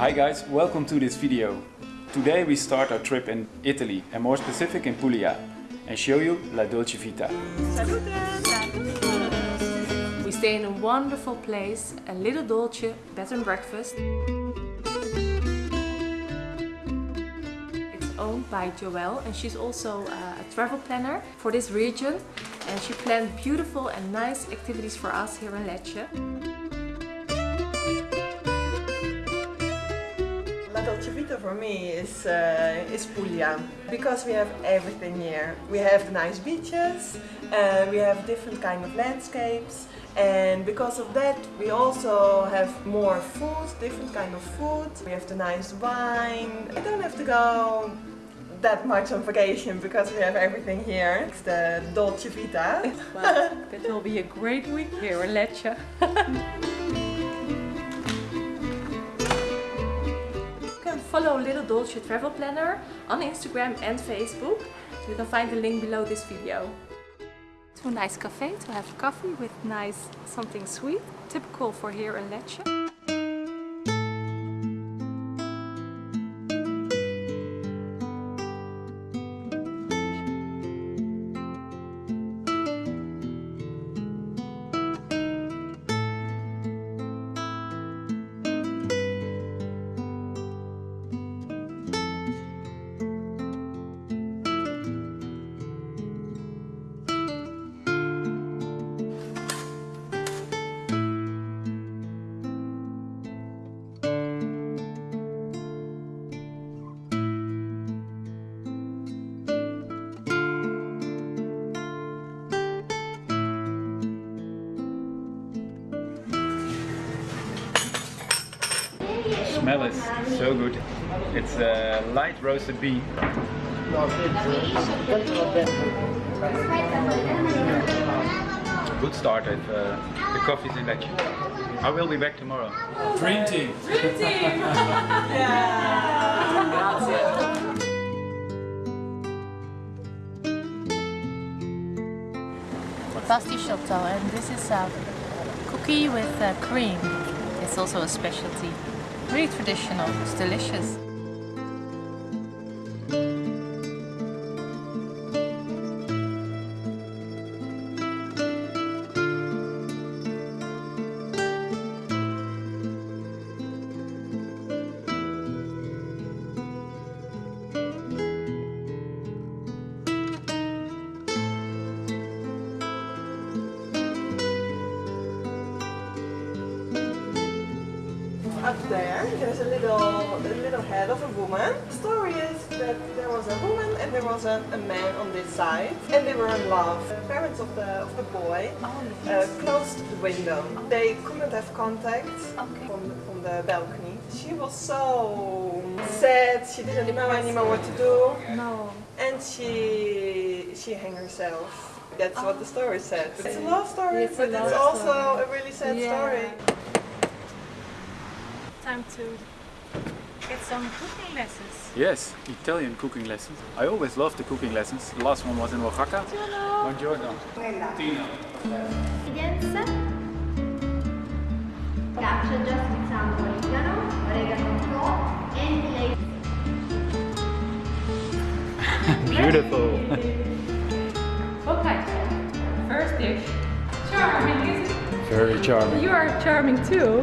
Hi guys, welcome to this video. Today we start our trip in Italy and more specific in Puglia and show you La Dolce Vita. We stay in a wonderful place, a little Dolce bed and breakfast. It's owned by Joelle and she's also uh, a travel planner for this region and she planned beautiful and nice activities for us here in Lecce. Dolce Vita for me is, uh, is Puglia because we have everything here. We have nice beaches, uh, we have different kind of landscapes and because of that we also have more food, different kind of food. We have the nice wine. I don't have to go that much on vacation because we have everything here. It's the Dolce Vita. Well, it will be a great week here in Lecce. follow Little Dolce Travel Planner on Instagram and Facebook. You can find the link below this video. To a nice cafe to have coffee with nice something sweet, typical for here in Lecce. Smell is so good. It's a light roasted bean. Good start at uh, the coffee's in Lecce. I will be back tomorrow. Dream team! pasticciotto and this is a cookie with uh, cream. It's also a specialty. Really traditional, it's delicious. There, there's a little, a little head of a woman. The story is that there was a woman and there was a, a man on this side, and they were in love. The parents of the of the boy uh, closed the window. They couldn't have contact from, the, from the balcony. She was so sad. She didn't know anymore what to do, No. and she she hung herself. That's what the story said. It's a love story, It's but it's also story. a really sad Yeah. story. Time to get some cooking lessons. Yes, Italian cooking lessons. I always loved the cooking lessons. The last one was in Oaxaca. Buongiorno. Tino. ingredients ghiaccio già schizzando origano, oregano un po' and lace Beautiful. Focaccia. First dish. Charming, isn't it? Very charming. You are charming too.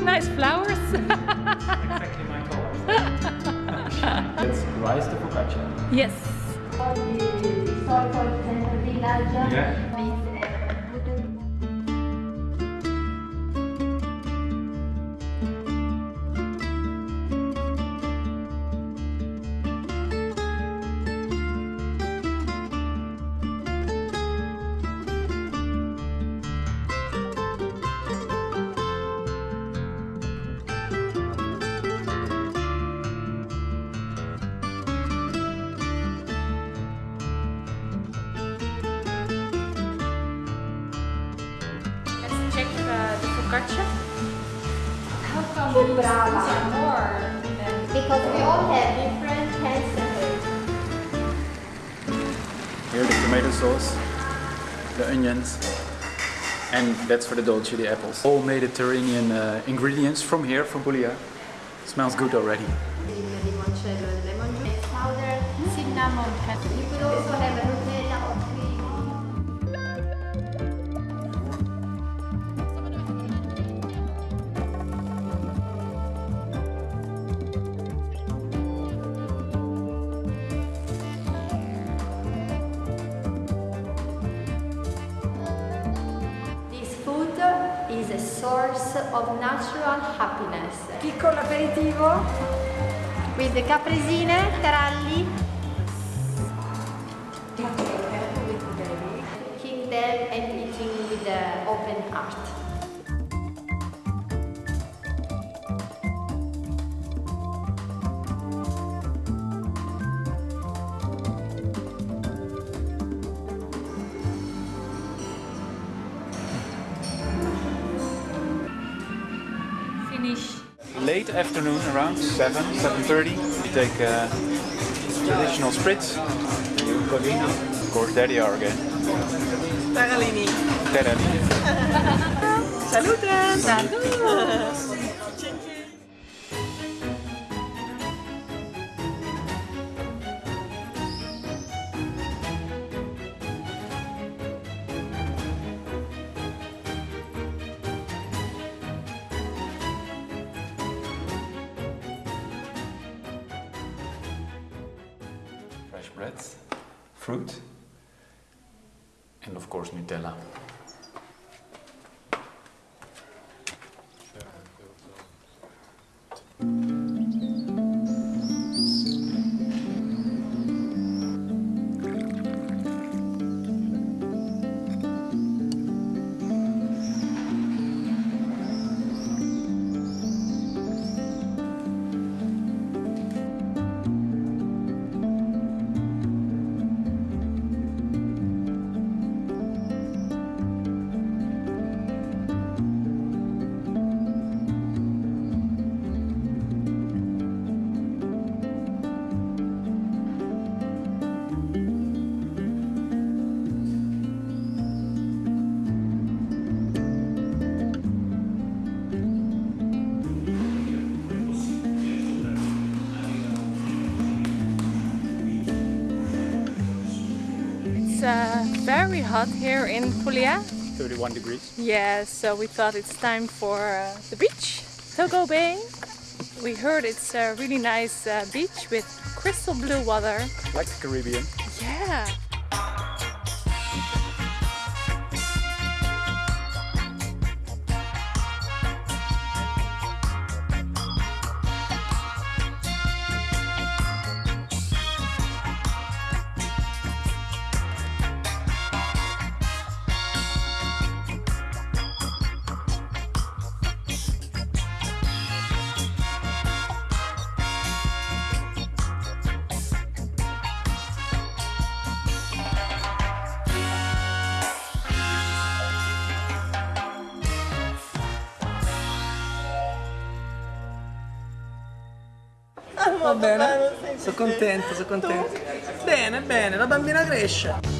You have nice flowers. Exactly my color. It's rice to focaccia. yes. di storico center village Yeah. The focaccia. How come Che these brava. are more than because we all have different hand centers. Here the tomato sauce, the onions, And that's for the dolce, the apples. All Mediterranean uh, ingredients from here, from Puglia. Smells good already. Source of natural happiness. Piccolo aperitivo. With the capresine, taralli, cooking them and eating with the open heart. Late afternoon, around 7, 7.30. We take uh, traditional spritz. Of course, there they are again. Taralini. Terralini. Salute! Fresh bread, fruit, and of course Nutella. Uh, very hot here in Puglia. 31 degrees. Yeah, so we thought it's time for uh, the beach, Togo Bay. We heard it's a really nice uh, beach with crystal blue water. Like the Caribbean. Yeah. Va bene? Sono contento, sono contento. Bene, bene, la bambina cresce.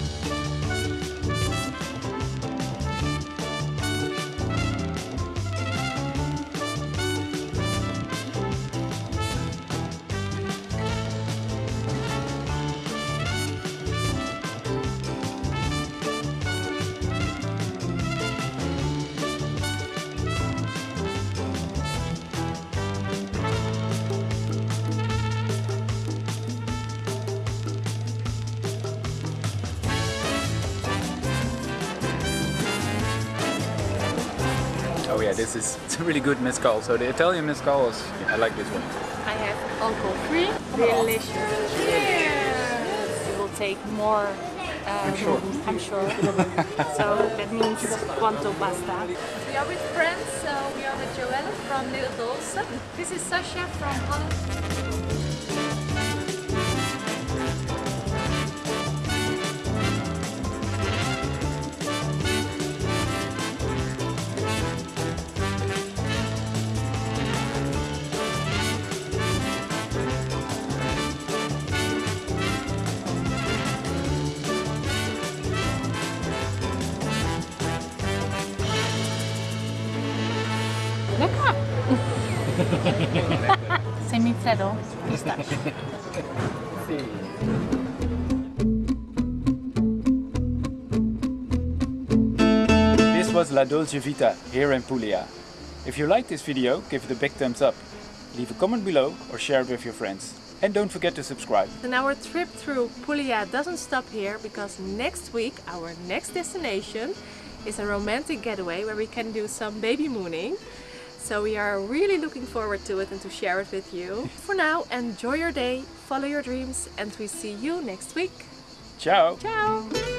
Yeah, this is it's a really good mezcal. So the Italian mezcal is, I like this one. I have alcohol free. Delicious. Cheers! You will take more. Um, I'm sure. I'm sure. so that means quanto pasta. We are with friends. So we are with Joelle from Little Dolce. This is Sasha from Holland. Semifreddo pistache. This was La Dolce Vita here in Puglia. If you liked this video, give it a big thumbs up. Leave a comment below or share it with your friends. And don't forget to subscribe. And our trip through Puglia doesn't stop here because next week our next destination is a romantic getaway where we can do some baby mooning. So we are really looking forward to it and to share it with you. For now, enjoy your day, follow your dreams and we see you next week. Ciao! Ciao!